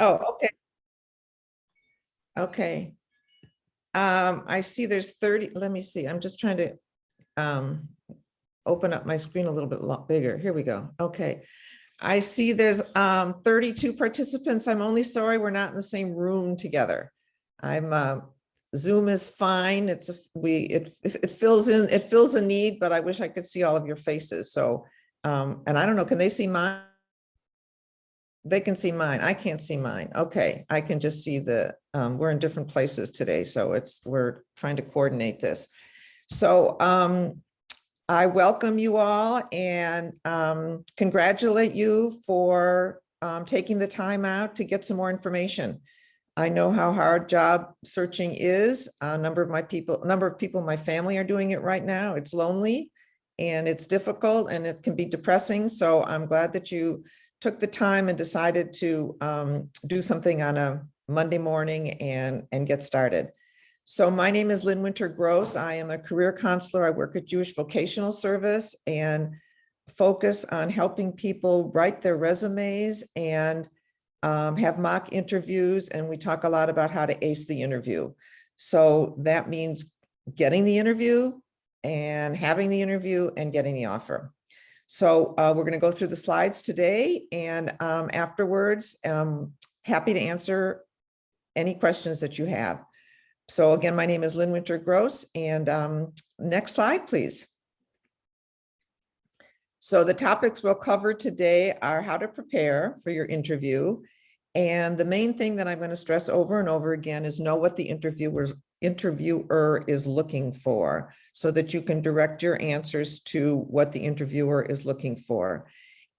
Oh, okay. Okay. Um, I see there's thirty, let me see, I'm just trying to um open up my screen a little bit bigger. Here we go. Okay. I see there's um thirty-two participants. I'm only sorry we're not in the same room together. I'm uh, Zoom is fine. It's a, we, it, it fills in, it fills a need, but I wish I could see all of your faces. So, um, and I don't know, can they see mine? They can see mine. I can't see mine. Okay, I can just see the, um, we're in different places today, so it's, we're trying to coordinate this. So, um, I welcome you all and, um, congratulate you for, um, taking the time out to get some more information. I know how hard job searching is. A number of my people, a number of people in my family are doing it right now. It's lonely and it's difficult and it can be depressing. So I'm glad that you took the time and decided to um, do something on a Monday morning and, and get started. So my name is Lynn Winter Gross. I am a career counselor. I work at Jewish Vocational Service and focus on helping people write their resumes and um, have mock interviews, and we talk a lot about how to ace the interview. So that means getting the interview and having the interview and getting the offer. So uh, we're going to go through the slides today and um, afterwards, um, happy to answer any questions that you have. So again, my name is Lynn Winter Gross and um, next slide, please. So the topics we'll cover today are how to prepare for your interview. And the main thing that I'm going to stress over and over again is know what the interviewer's interviewer is looking for so that you can direct your answers to what the interviewer is looking for.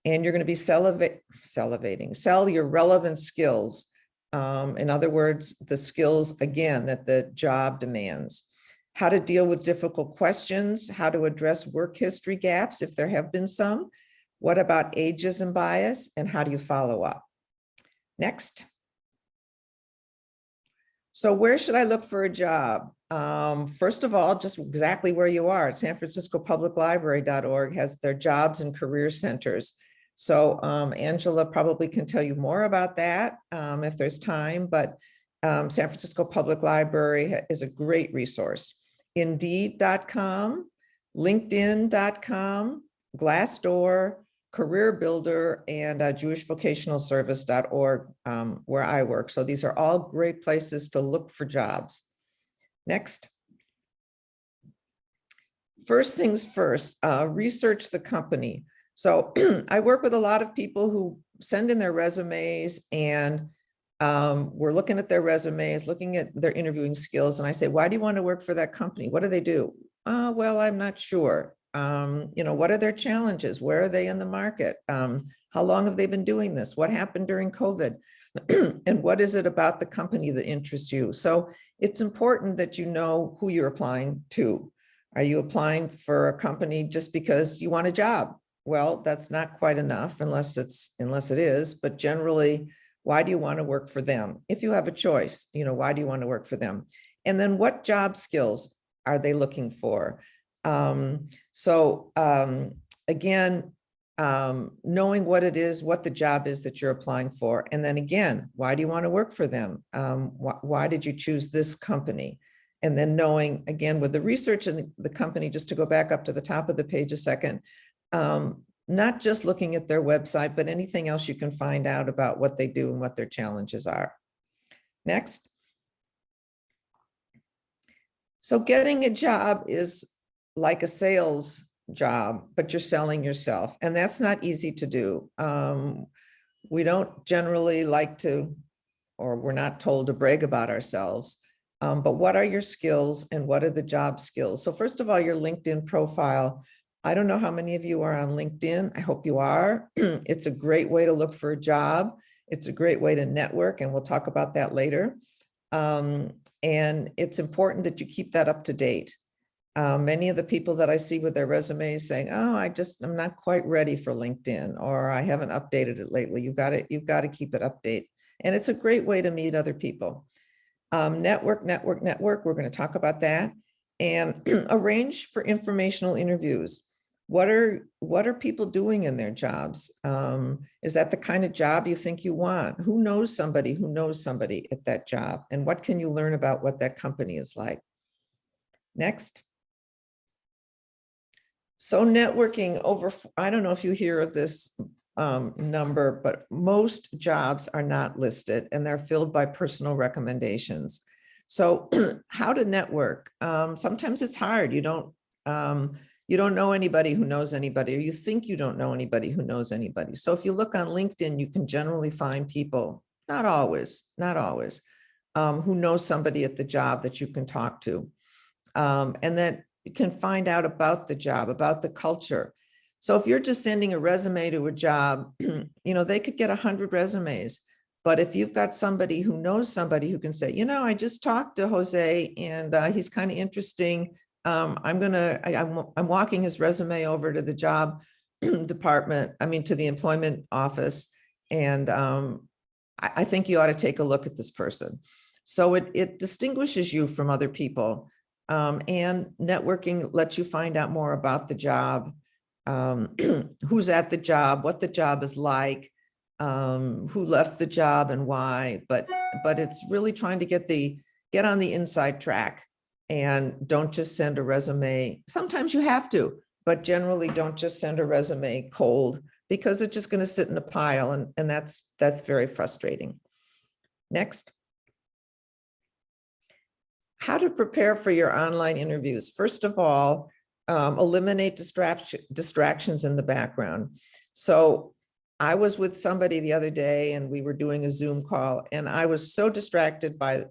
And you're going to be salivating, sell your relevant skills. Um, in other words, the skills, again, that the job demands how to deal with difficult questions, how to address work history gaps if there have been some, what about ageism bias, and how do you follow up? Next. So where should I look for a job? Um, first of all, just exactly where you are. San Francisco Public Library.org has their jobs and career centers. So um, Angela probably can tell you more about that um, if there's time, but um, San Francisco Public Library is a great resource. Indeed.com, LinkedIn.com, Glassdoor, Career Builder, and uh, JewishVocationalService.org, um, where I work. So these are all great places to look for jobs. Next. First things first, uh, research the company. So I work with a lot of people who send in their resumes and um, we're looking at their resumes, looking at their interviewing skills, and I say, why do you want to work for that company? What do they do? Uh, well, I'm not sure. Um, you know, what are their challenges? Where are they in the market? Um, how long have they been doing this? What happened during COVID? and what is it about the company that interests you? So it's important that you know who you're applying to. Are you applying for a company just because you want a job? Well, that's not quite enough unless it's unless it is, but generally why do you want to work for them? If you have a choice, you know, why do you want to work for them? And then what job skills are they looking for? Um, so um, again, um, knowing what it is, what the job is that you're applying for. And then again, why do you want to work for them? Um, wh why did you choose this company? And then knowing again with the research in the, the company, just to go back up to the top of the page a second, um, not just looking at their website, but anything else you can find out about what they do and what their challenges are. Next. So getting a job is like a sales job, but you're selling yourself, and that's not easy to do. Um, we don't generally like to, or we're not told to brag about ourselves, um, but what are your skills and what are the job skills? So first of all, your LinkedIn profile I don't know how many of you are on LinkedIn. I hope you are. it's a great way to look for a job. It's a great way to network, and we'll talk about that later. Um, and it's important that you keep that up to date. Uh, many of the people that I see with their resumes saying, oh, I just, I'm not quite ready for LinkedIn, or I haven't updated it lately. You've got to, you've got to keep it update. And it's a great way to meet other people. Um, network, network, network. We're going to talk about that and arrange for informational interviews. what are, what are people doing in their jobs? Um, is that the kind of job you think you want? Who knows somebody who knows somebody at that job? And what can you learn about what that company is like? Next. So networking over, I don't know if you hear of this um, number, but most jobs are not listed and they're filled by personal recommendations. So how to network? Um, sometimes it's hard. You don't, um, you don't know anybody who knows anybody, or you think you don't know anybody who knows anybody. So if you look on LinkedIn, you can generally find people, not always, not always, um, who know somebody at the job that you can talk to. Um, and that you can find out about the job, about the culture. So if you're just sending a resume to a job, you know, they could get a hundred resumes. But if you've got somebody who knows somebody who can say, you know, I just talked to Jose and uh, he's kind of interesting. Um, I'm gonna, I, I'm, I'm walking his resume over to the job department, I mean, to the employment office. And um, I, I think you ought to take a look at this person. So it, it distinguishes you from other people. Um, and networking lets you find out more about the job, um, who's at the job, what the job is like, um, who left the job and why, but, but it's really trying to get the, get on the inside track and don't just send a resume. Sometimes you have to, but generally don't just send a resume cold because it's just going to sit in a pile and, and that's, that's very frustrating. Next. How to prepare for your online interviews. First of all, um, eliminate distraction, distractions in the background. So I was with somebody the other day and we were doing a Zoom call and I was so distracted by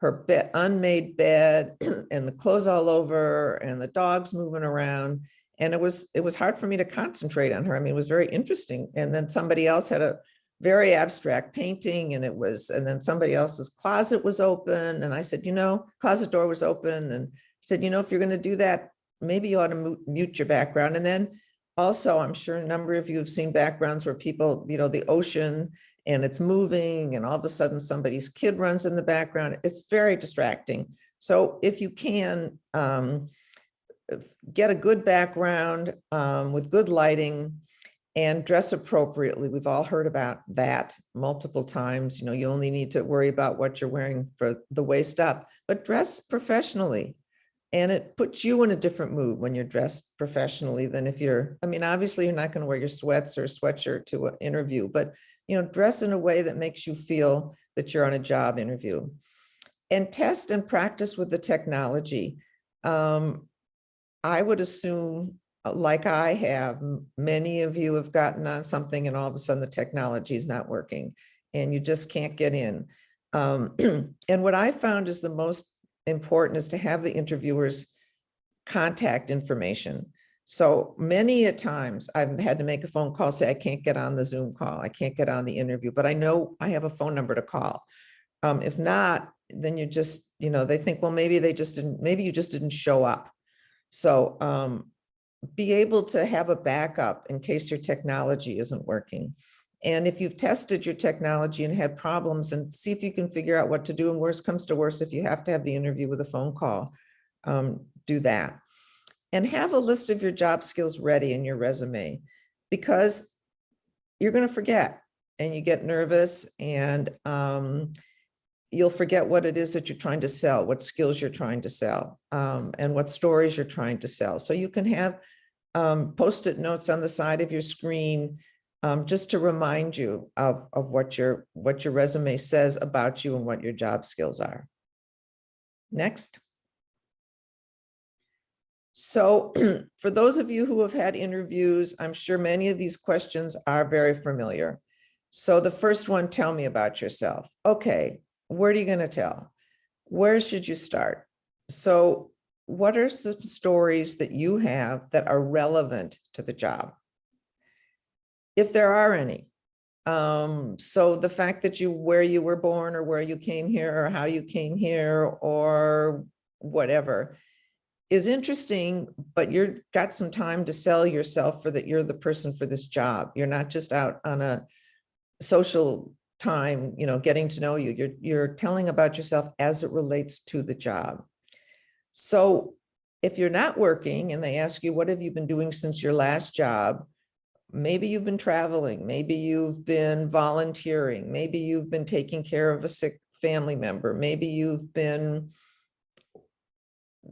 her unmade bed and the clothes all over and the dogs moving around. And it was, it was hard for me to concentrate on her. I mean, it was very interesting. And then somebody else had a very abstract painting and it was, and then somebody else's closet was open. And I said, you know, closet door was open. And said, you know, if you're going to do that, maybe you ought to mute your background. And then also, I'm sure a number of you have seen backgrounds where people, you know, the ocean and it's moving and all of a sudden somebody's kid runs in the background. It's very distracting. So if you can um, get a good background um, with good lighting and dress appropriately. We've all heard about that multiple times. You know, you only need to worry about what you're wearing for the waist up, but dress professionally. And it puts you in a different mood when you're dressed professionally than if you're, I mean, obviously you're not going to wear your sweats or sweatshirt to an interview, but, you know, dress in a way that makes you feel that you're on a job interview. And test and practice with the technology. Um, I would assume, like I have, many of you have gotten on something and all of a sudden the technology is not working and you just can't get in. Um, and what I found is the most important is to have the interviewers contact information. So many a times I've had to make a phone call, say, I can't get on the Zoom call. I can't get on the interview, but I know I have a phone number to call. Um, if not, then you just, you know, they think, well, maybe they just didn't, maybe you just didn't show up. So um, be able to have a backup in case your technology isn't working. And if you've tested your technology and had problems and see if you can figure out what to do and worse comes to worse, if you have to have the interview with a phone call, um, do that. And have a list of your job skills ready in your resume because you're going to forget and you get nervous and um, you'll forget what it is that you're trying to sell, what skills you're trying to sell, um, and what stories you're trying to sell. So you can have um, post-it notes on the side of your screen um, just to remind you of, of what your what your resume says about you and what your job skills are. Next. So for those of you who have had interviews, I'm sure many of these questions are very familiar. So the first one, tell me about yourself. Okay, where are you going to tell? Where should you start? So what are some stories that you have that are relevant to the job? if there are any. Um, so the fact that you, where you were born or where you came here or how you came here or whatever is interesting, but you've got some time to sell yourself for that you're the person for this job. You're not just out on a social time, you know, getting to know you. You're, you're telling about yourself as it relates to the job. So If you're not working and they ask you, what have you been doing since your last job? Maybe you've been traveling, maybe you've been volunteering, maybe you've been taking care of a sick family member, maybe you've been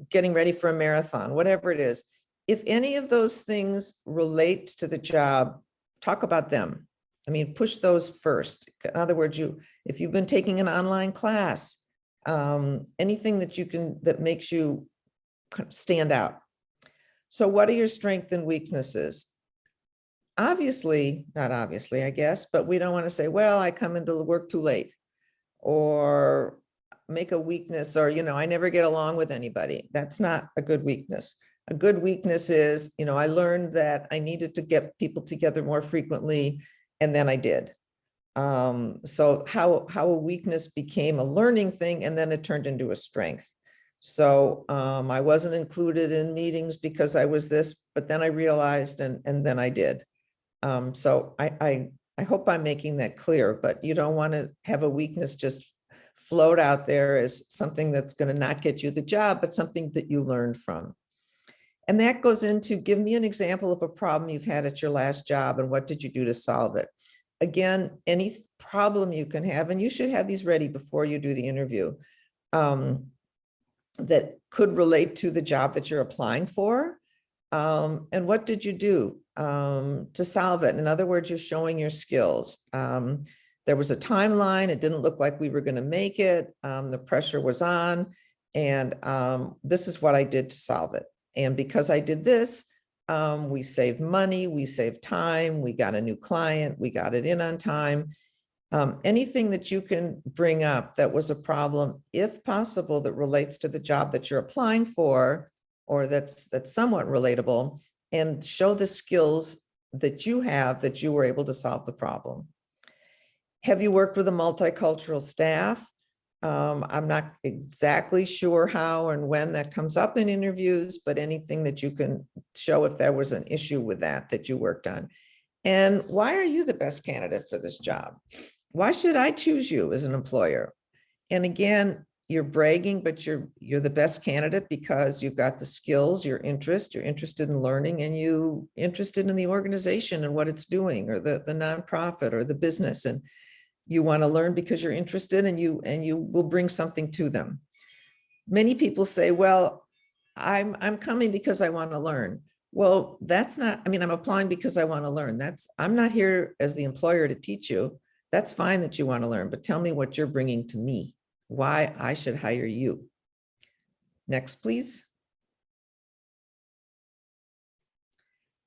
getting ready for a marathon, whatever it is. If any of those things relate to the job, talk about them. I mean, push those first. In other words, you, if you've been taking an online class, um, anything that you can, that makes you stand out. So what are your strengths and weaknesses? Obviously, not obviously, I guess, but we don't want to say, well, I come into the work too late or make a weakness or, you know, I never get along with anybody. That's not a good weakness. A good weakness is, you know, I learned that I needed to get people together more frequently and then I did. Um, so how, how a weakness became a learning thing and then it turned into a strength. So um, I wasn't included in meetings because I was this, but then I realized and, and then I did. Um, so I, I, I hope I'm making that clear, but you don't want to have a weakness just float out there as something that's going to not get you the job, but something that you learned from. And that goes into give me an example of a problem you've had at your last job and what did you do to solve it? Again, any problem you can have, and you should have these ready before you do the interview um, that could relate to the job that you're applying for. Um, and what did you do um, to solve it? In other words, you're showing your skills. Um, there was a timeline. It didn't look like we were going to make it. Um, the pressure was on. And um, this is what I did to solve it. And because I did this, um, we save money, we save time, we got a new client, we got it in on time. Um, anything that you can bring up that was a problem, if possible, that relates to the job that you're applying for, or that's that's somewhat relatable, and show the skills that you have that you were able to solve the problem. Have you worked with a multicultural staff? Um, I'm not exactly sure how and when that comes up in interviews, but anything that you can show if there was an issue with that that you worked on. And why are you the best candidate for this job? Why should I choose you as an employer? And again, you're bragging, but you're you're the best candidate because you've got the skills, your interest, you're interested in learning, and you interested in the organization and what it's doing, or the the nonprofit or the business. And you want to learn because you're interested and you and you will bring something to them. Many people say, well, I'm I'm coming because I want to learn. Well, that's not, I mean, I'm applying because I want to learn. That's, I'm not here as the employer to teach you. That's fine that you want to learn, but tell me what you're bringing to me, why I should hire you. Next, please.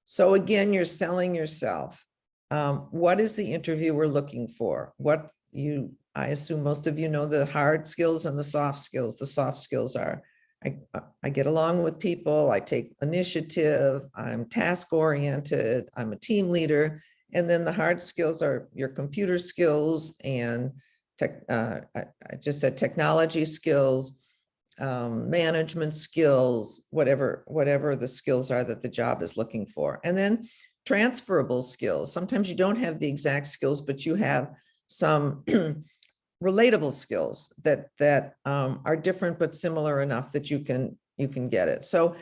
So again, you're selling yourself. Um, what is the interviewer looking for? What you, I assume most of you know the hard skills and the soft skills. The soft skills are, I, I get along with people, I take initiative, I'm task oriented, I'm a team leader. And then the hard skills are your computer skills and tech, uh, I, I just said technology skills, um, management skills, whatever, whatever the skills are that the job is looking for. And then transferable skills. Sometimes you don't have the exact skills, but you have some relatable skills that that um, are different but similar enough that you can you can get it. So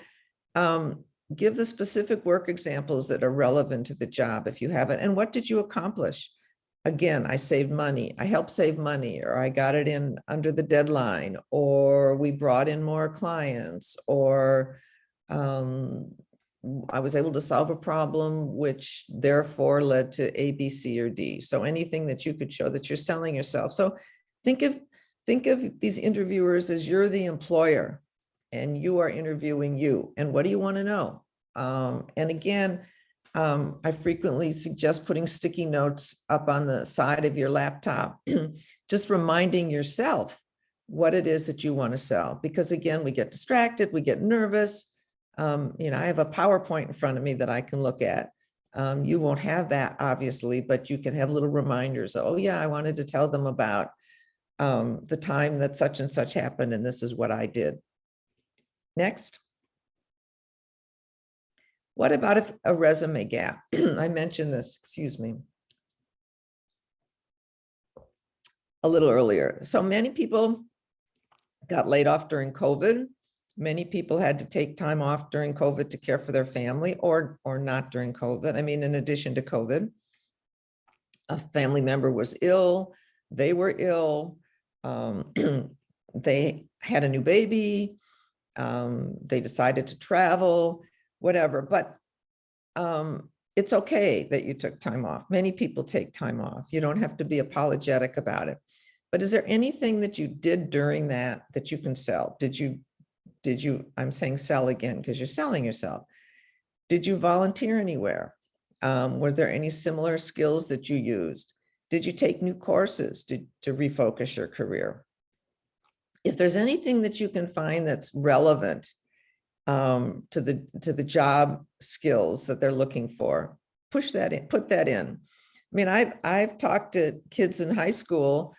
um, give the specific work examples that are relevant to the job if you have it. And what did you accomplish? Again, I saved money, I helped save money, or I got it in under the deadline, or we brought in more clients, or um, I was able to solve a problem, which therefore led to A, B, C, or D. So anything that you could show that you're selling yourself. So think of think of these interviewers as you're the employer and you are interviewing you. And what do you want to know? Um, and again, um, I frequently suggest putting sticky notes up on the side of your laptop, just reminding yourself what it is that you want to sell. Because again, we get distracted, we get nervous. Um, you know, I have a PowerPoint in front of me that I can look at. Um, you won't have that obviously, but you can have little reminders. Oh yeah, I wanted to tell them about um, the time that such and such happened and this is what I did. Next. What about if a resume gap? I mentioned this, excuse me. A little earlier. So many people got laid off during COVID Many people had to take time off during COVID to care for their family or, or not during COVID. I mean, in addition to COVID. A family member was ill, they were ill, um, they had a new baby, um, they decided to travel, whatever, but um, it's okay that you took time off. Many people take time off. You don't have to be apologetic about it. But is there anything that you did during that that you can sell? Did you, did you, I'm saying sell again because you're selling yourself. Did you volunteer anywhere? Um, was there any similar skills that you used? Did you take new courses to, to refocus your career? If there's anything that you can find that's relevant um, to the, to the job skills that they're looking for, push that in, put that in. I mean, I've, I've talked to kids in high school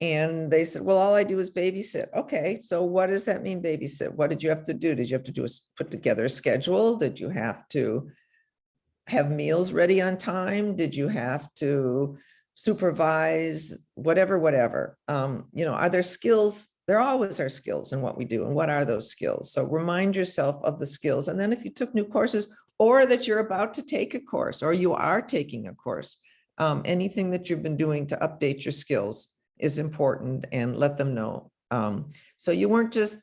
and they said, well, all I do is babysit. Okay, so what does that mean babysit? What did you have to do? Did you have to do is put together a schedule? Did you have to have meals ready on time? Did you have to supervise, whatever, whatever? Um, you know, are there skills? There always are skills in what we do. And what are those skills? So remind yourself of the skills. And then if you took new courses or that you're about to take a course or you are taking a course, um, anything that you've been doing to update your skills is important and let them know. Um, so you weren't just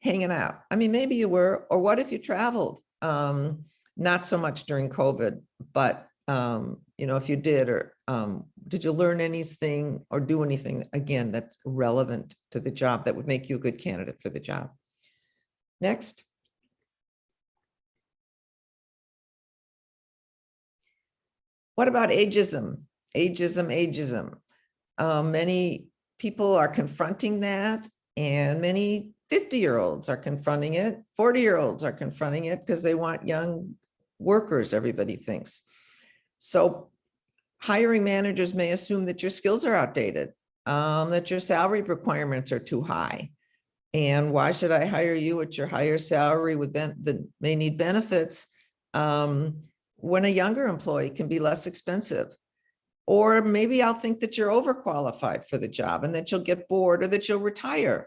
hanging out. I mean, maybe you were, or what if you traveled? Um, not so much during COVID, but um, you know, if you did, or um, did you learn anything or do anything again that's relevant to the job that would make you a good candidate for the job? Next. What about ageism? Ageism, ageism. Um, many people are confronting that and many 50 year olds are confronting it. 40 year olds are confronting it because they want young workers, everybody thinks. So hiring managers may assume that your skills are outdated, um, that your salary requirements are too high. And why should I hire you at your higher salary with that may need benefits um, when a younger employee can be less expensive? Or maybe I'll think that you're overqualified for the job and that you'll get bored or that you'll retire.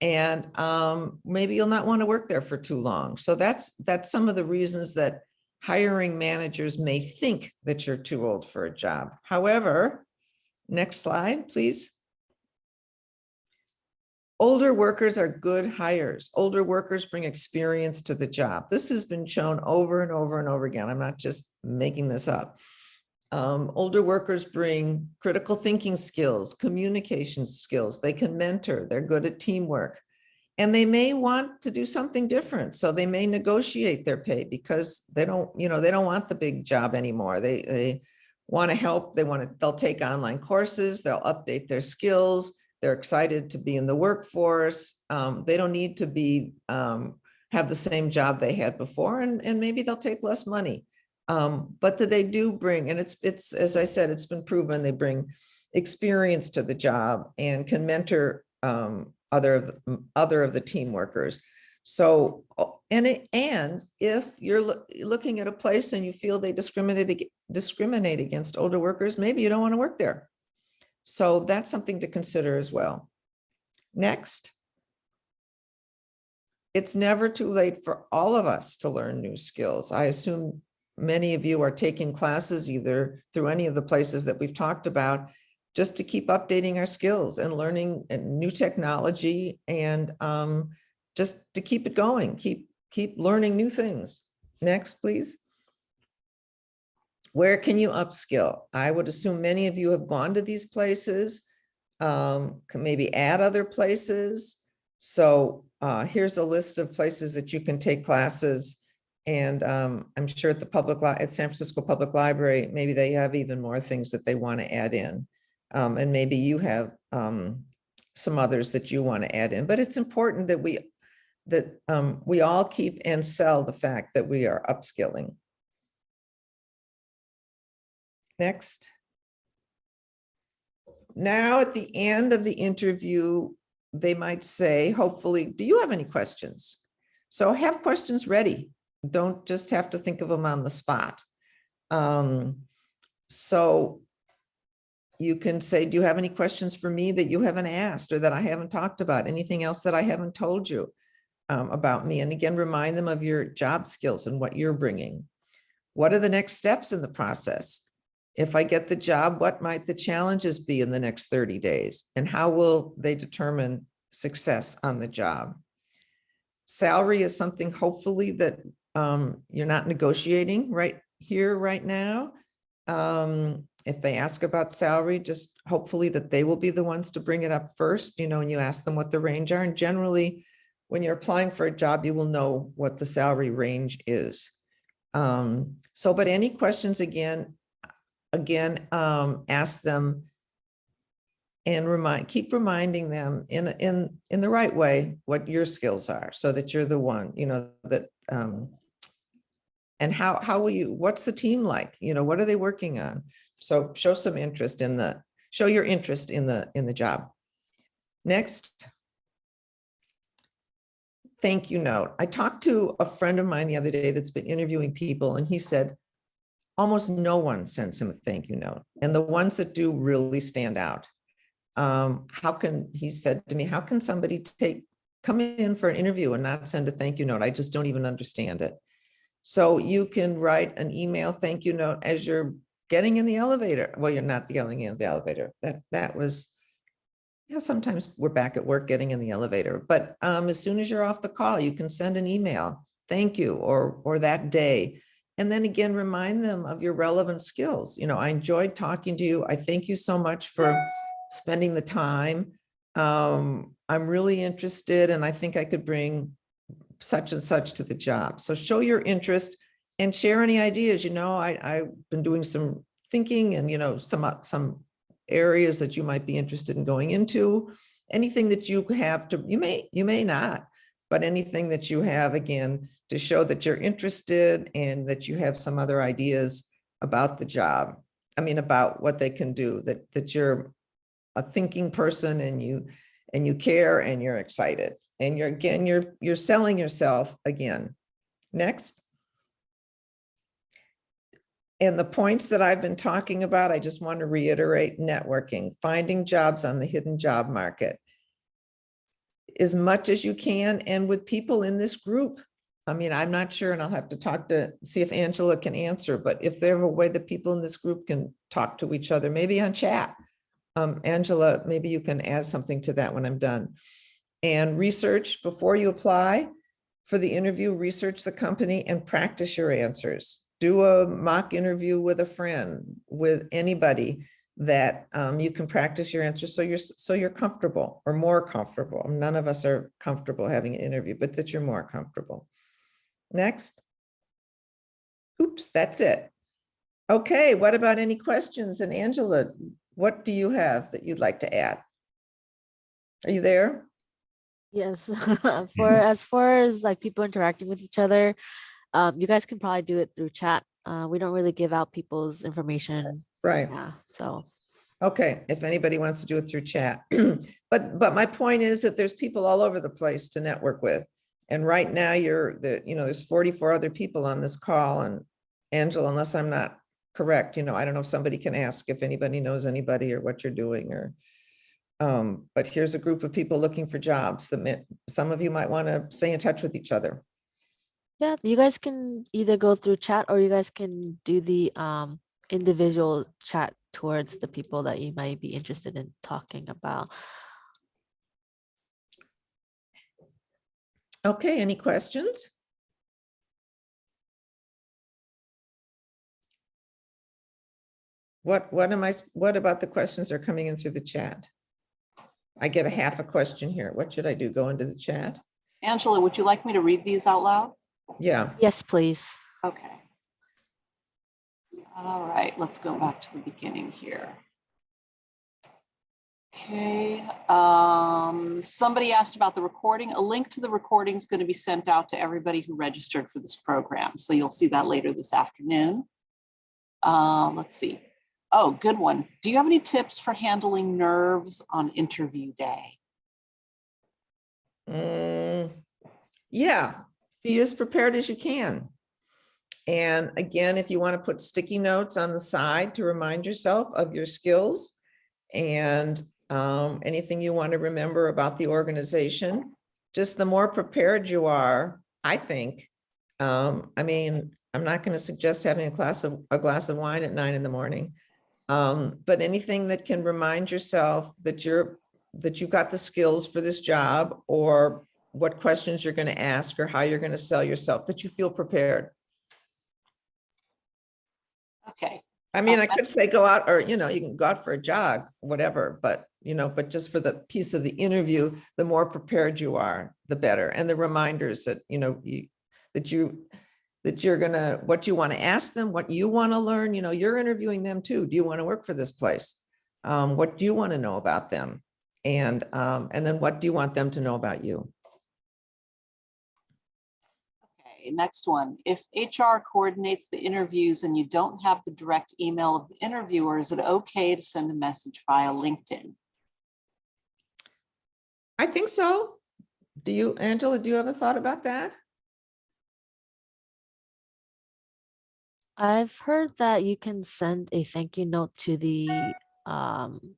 And um, maybe you'll not want to work there for too long. So that's that's some of the reasons that hiring managers may think that you're too old for a job. However, next slide, please. Older workers are good hires. Older workers bring experience to the job. This has been shown over and over and over again. I'm not just making this up. Um, older workers bring critical thinking skills, communication skills. They can mentor. They're good at teamwork. And they may want to do something different. So they may negotiate their pay because they don't, you know, they don't want the big job anymore. They, they want to help. They want to, they'll take online courses. They'll update their skills. They're excited to be in the workforce. Um, they don't need to be, um, have the same job they had before and, and maybe they'll take less money. Um, but that they do bring, and it's, it's, as I said, it's been proven, they bring experience to the job and can mentor um, other of the, other of the team workers. So, and it, and if you're lo looking at a place and you feel they discriminate discriminate against older workers, maybe you don't want to work there. So that's something to consider as well. Next. It's never too late for all of us to learn new skills. I assume many of you are taking classes either through any of the places that we've talked about just to keep updating our skills and learning new technology and um, just to keep it going, keep, keep learning new things. Next, please. Where can you upskill? I would assume many of you have gone to these places, um, can maybe add other places. So uh, here's a list of places that you can take classes. And um, I'm sure at the public at San Francisco Public Library, maybe they have even more things that they want to add in. Um, and maybe you have um, some others that you want to add in, but it's important that we that um, we all keep and sell the fact that we are upskilling. Next. Now at the end of the interview, they might say, hopefully, do you have any questions? So have questions ready. Don't just have to think of them on the spot. Um, so you can say, do you have any questions for me that you haven't asked or that I haven't talked about? Anything else that I haven't told you? um, about me? And again, remind them of your job skills and what you're bringing. What are the next steps in the process? If I get the job, what might the challenges be in the next 30 days? And how will they determine success on the job? Salary is something hopefully that um, you're not negotiating right here, right now. Um, if they ask about salary, just hopefully that they will be the ones to bring it up first, you know, and you ask them what the range are. And generally, when you're applying for a job, you will know what the salary range is. Um, so, but any questions again, again, um, ask them and remind, keep reminding them in, in, in the right way, what your skills are, so that you're the one, you know, that, um, and how, how will you, what's the team like? You know, what are they working on? So show some interest in the, show your interest in the, in the job. Next. Thank you note. I talked to a friend of mine the other day that's been interviewing people and he said, almost no one sends him a thank you note. And the ones that do really stand out. Um, how can, he said to me, how can somebody take, come in for an interview and not send a thank you note? I just don't even understand it. So you can write an email thank you note as you're getting in the elevator. Well, you're not getting in the elevator. That, that was, yeah, sometimes we're back at work getting in the elevator, but um, as soon as you're off the call, you can send an email, thank you, or, or that day. And then again, remind them of your relevant skills. You know, I enjoyed talking to you. I thank you so much for spending the time. Um, I'm really interested and I think I could bring such and such to the job. So show your interest and share any ideas. You know, I, I've been doing some thinking and, you know, some, uh, some areas that you might be interested in going into. Anything that you have to, you may, you may not, but anything that you have, again, to show that you're interested and that you have some other ideas about the job. I mean, about what they can do, that, that you're a thinking person and you, and you care and you're excited. And you're, again, you're, you're selling yourself again. Next. And the points that I've been talking about, I just want to reiterate networking, finding jobs on the hidden job market. As much as you can and with people in this group. I mean, I'm not sure and I'll have to talk to see if Angela can answer, but if there's a way that people in this group can talk to each other, maybe on chat. Um, Angela, maybe you can add something to that when I'm done. And research before you apply for the interview, research the company and practice your answers do a mock interview with a friend, with anybody that um, you can practice your answers so you're so you're comfortable or more comfortable. None of us are comfortable having an interview, but that you're more comfortable. Next. Oops, that's it. Okay, what about any questions? And Angela, what do you have that you'd like to add? Are you there? Yes, for as far as like people interacting with each other, um, you guys can probably do it through chat. Uh, we don't really give out people's information. Right. Yeah, so Okay, if anybody wants to do it through chat. But, but my point is that there's people all over the place to network with. And right now you're the, you know, there's 44 other people on this call and Angela, unless I'm not correct, you know, I don't know if somebody can ask if anybody knows anybody or what you're doing or. Um, but here's a group of people looking for jobs that may- some of you might want to stay in touch with each other. yeah, you guys can either go through chat or you guys can do the um individual chat towards the people that you might be interested in talking about. Okay, any questions? What, what am I what about the questions that are coming in through the chat? I get a half a question here. What should I do? Go into the chat? Angela, would you like me to read these out loud? Yeah, Yes, please. Okay. All right, let's go back to the beginning here. Okay, um, somebody asked about the recording. A link to the recording is going to be sent out to everybody who registered for this program. So you'll see that later this afternoon. Uh, let's see. Oh, good one. Do you have any tips for handling nerves on interview day? Mm, yeah, be as prepared as you can. And again, if you want to put sticky notes on the side to remind yourself of your skills and um, anything you want to remember about the organization, just the more prepared you are, I think. Um, I mean, I'm not going to suggest having a glass of, a glass of wine at nine in the morning. Um, but anything that can remind yourself that you're, that you've got the skills for this job or what questions you're going to ask or how you're going to sell yourself, that you feel prepared. Okay, I mean, I could say go out or, you know, you can go out for a jog, whatever, but, you know, but just for the piece of the interview, the more prepared you are, the better. And the reminders that, you know, you, that you, that you're gonna, what you want to ask them, what you want to learn, you know, you're interviewing them too. Do you want to work for this place? Um, what do you want to know about them? And, um, and then what do you want them to know about you? okay, next one. If HR coordinates the interviews and you don't have the direct email of the interviewer, is it okay to send a message via LinkedIn? I think so. Do you, Angela, do you have a thought about that? I've heard that you can send a thank you note to the um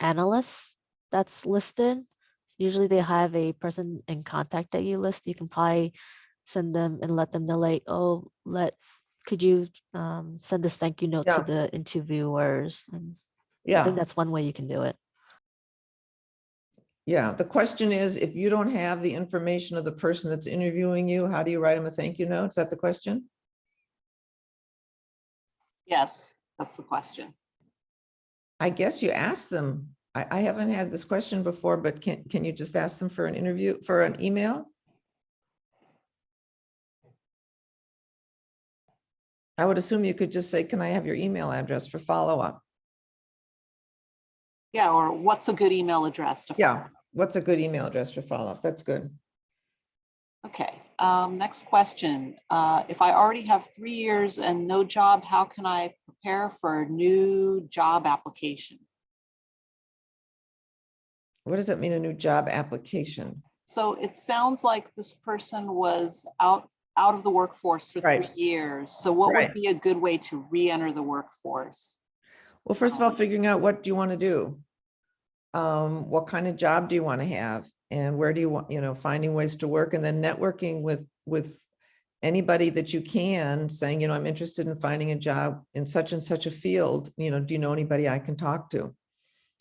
analysts that's listed. Usually they have a person in contact that you list. You can probably send them and let them know like, oh, let, could you um send this thank you note Yeah. to the interviewers? And I think that's one way you can do it. Yeah, the question is, if you don't have the information of the person that's interviewing you, how do you write them a thank you note? Is that the question? Yes, that's the question. I guess you ask them. I, I haven't had this question before, but can, can you just ask them for an interview, for an email? I would assume you could just say, can I have your email address for follow-up? Yeah, or what's a good email address to? Yeah, what's a good email address for follow-up? That's good. Okay, um, next question. Uh, if I already have three years and no job, how can I prepare for a new job application? What does that mean, a new job application? So it sounds like this person was out, out of the workforce for three years. So what Right. would be a good way to re-enter the workforce? Well, first of all, figuring out what do you want to do? Um, what kind of job do you want to have? And where do you want, you know, finding ways to work and then networking with, with anybody that you can, saying, you know, I'm interested in finding a job in such and such a field, you know, do you know anybody I can talk to?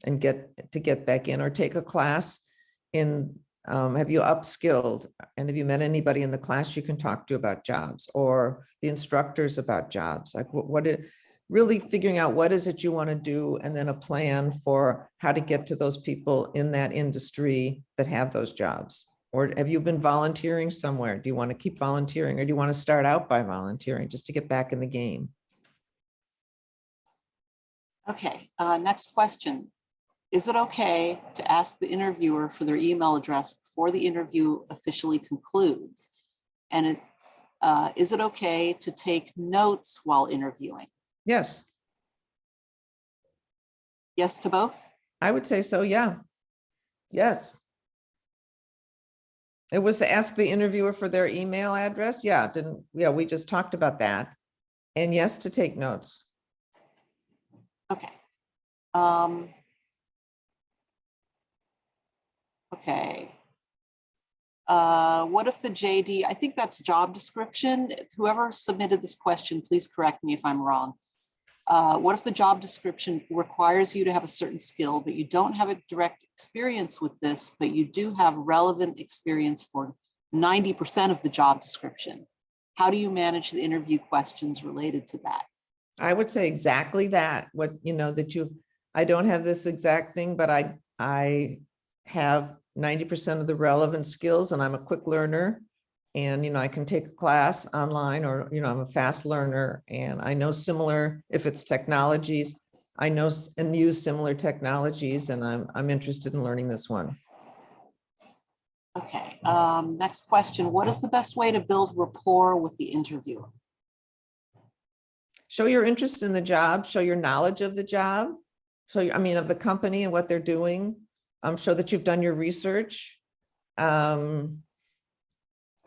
And get, to get back in or take a class in, um, have you upskilled? And have you met anybody in the class you can talk to about jobs or the instructors about jobs? Like what, what, it- really figuring out what is it you want to do and then a plan for how to get to those people in that industry that have those jobs. Or have you been volunteering somewhere? Do you want to keep volunteering or do you want to start out by volunteering just to get back in the game? Okay, uh, next question. Is it okay to ask the interviewer for their email address before the interview officially concludes? And it's, uh, is it okay to take notes while interviewing? Yes, Yes to both? I would say so, yeah. Yes. It was to ask the interviewer for their email address. Yeah, didn't, yeah, we just talked about that. And yes, to take notes. Okay. Um. Okay. Uh, what if the JD, I think that's job description. Whoever submitted this question, please correct me if I'm wrong. Uh, what if the job description requires you to have a certain skill, but you don't have a direct experience with this, but you do have relevant experience for ninety percent of the job description? How do you manage the interview questions related to that? I would say exactly that, what, you know, that you, I don't have this exact thing, but I, I have ninety percent of the relevant skills and I'm a quick learner. And, you know, I can take a class online or, you know, I'm a fast learner and I know similar, if it's technologies, I know and use similar technologies and I'm, I'm interested in learning this one. Okay, um, next question. What is the best way to build rapport with the interviewer? show your interest in the job, show your knowledge of the job. So, I mean, of the company and what they're doing. Um, show that you've done your research. Um,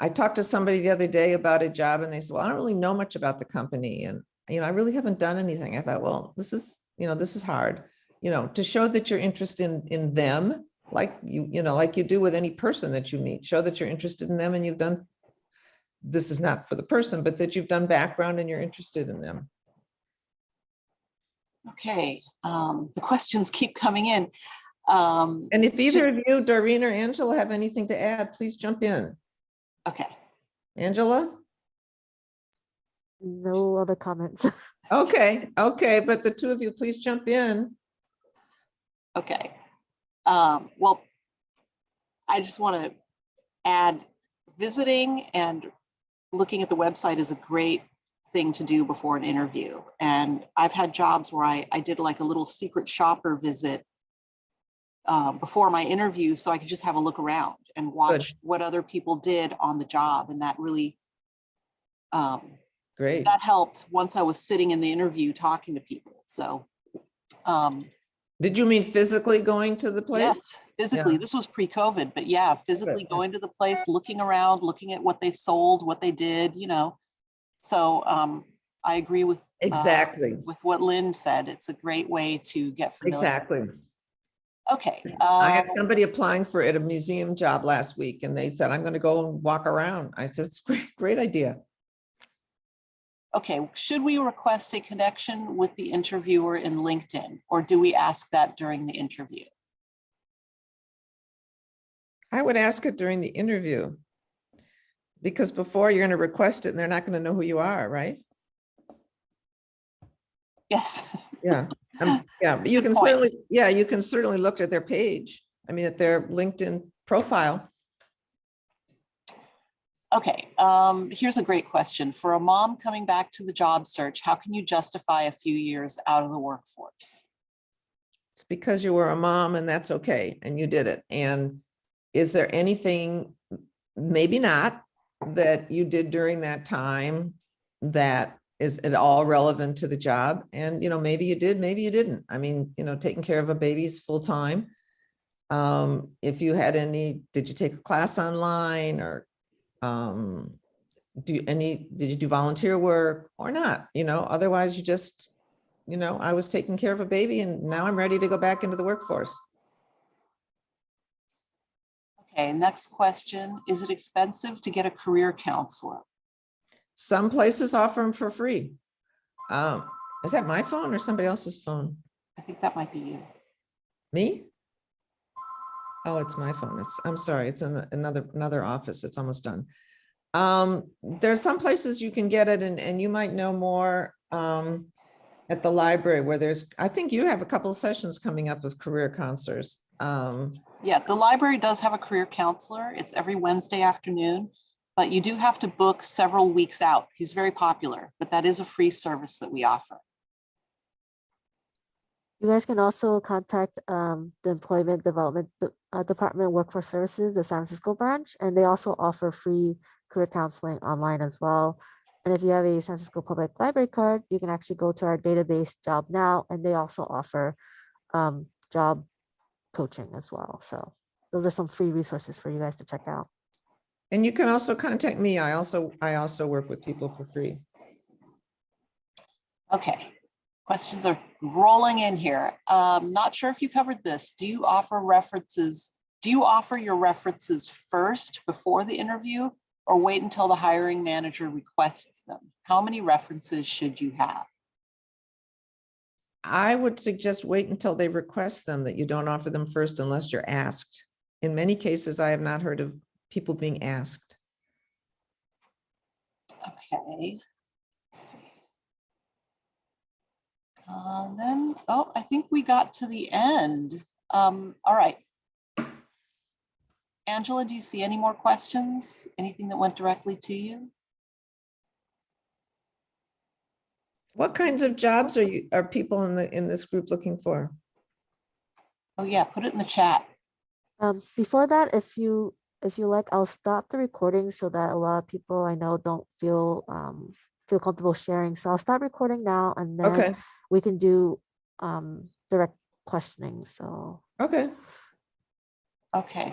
I talked to somebody the other day about a job and they said, well, I don't really know much about the company and, you know, I really haven't done anything. I thought, well, this is, you know, this is hard, you know, to show that you're interested in, in them like you, you know, like you do with any person that you meet, show that you're interested in them and you've done. This is not for the person, but that you've done background and you're interested in them. Okay, um, the questions keep coming in. Um, And if either of you, Doreen or Angela, have anything to add, please jump in. Okay, Angela? No other comments. Okay, okay, but the two of you, please jump in. okay. Um, well, I just want to add, visiting and looking at the website is a great thing to do before an interview. And I've had jobs where I, I did like a little secret shopper visit um, before my interview, so I could just have a look around and watch what other people did on the job. And that really, um, Great. that helped once I was sitting in the interview talking to people. So, um, Did you mean physically going to the place? yes, physically, this was pre-COVID, but yeah, physically yeah. going to the place, looking around, looking at what they sold, what they did, you know. So, um, I agree with. uh, Exactly, With what Lynn said, it's a great way to get familiar. exactly. Okay. I had uh, somebody applying for at a museum job last week and they said, I'm gonna go and walk around. I said, it's great, great idea. Okay, should we request a connection with the interviewer in LinkedIn, or do we ask that during the interview? I would ask it during the interview. Because before you're gonna request it and they're not gonna know who you are, right? Yes, Yeah, um, yeah, but you can point. certainly, yeah, you can certainly look at their page. I mean, at their LinkedIn profile. okay, um, here's a great question. For a mom coming back to the job search, how can you justify a few years out of the workforce? It's because you were a mom and that's okay, and you did it. And is there anything, maybe not, that you did during that time that is it all relevant to the job? And, you know, maybe you did, maybe you didn't. I mean, you know, taking care of a baby's full-time. Um, if you had any, did you take a class online or um, do any, did you do volunteer work or not? You know, otherwise you just you know, I was taking care of a baby and now I'm ready to go back into the workforce. Okay, next question. Is it expensive to get a career counselor? Some places offer them for free. Um, is that my phone or somebody else's phone? I think that might be you. Me? Oh, it's my phone. It's, I'm sorry, it's in the- another, another office. It's almost done. Um, there's some places you can get it and, and you might know more, um, at the library where there's, I think you have a couple of sessions coming up with career counselors. Um, Yeah, the library does have a career counselor. It's every Wednesday afternoon, but you do have to book several weeks out. He's very popular, but that is a free service that we offer. You guys can also contact um, the Employment Development De- uh, Department Workforce Services, the San Francisco branch, and they also offer free career counseling online as well. And if you have a San Francisco Public Library card, you can actually go to our database Job Now, and they also offer um, job coaching as well. So those are some free resources for you guys to check out. And you can also contact me. I also, I also work with people for free. Okay, questions are rolling in here. Um, not sure if you covered this. Do you offer references? Do you offer your references first before the interview or wait until the hiring manager requests them? How many references should you have? I would suggest wait until they request them, that you don't offer them first unless you're asked. In many cases, I have not heard of people being asked. Okay. let's see. Uh, then, oh, I think we got to the end. Um, all right. Angela, do you see any more questions? Anything that went directly to you? What kinds of jobs are you, are people in the, in this group looking for? Oh yeah, put it in the chat. Um, before that, if you if you like, I'll stop the recording so that a lot of people I know don't feel um, feel comfortable sharing. So I'll stop recording now, and then Okay, we can do um, direct questioning. So okay. Okay,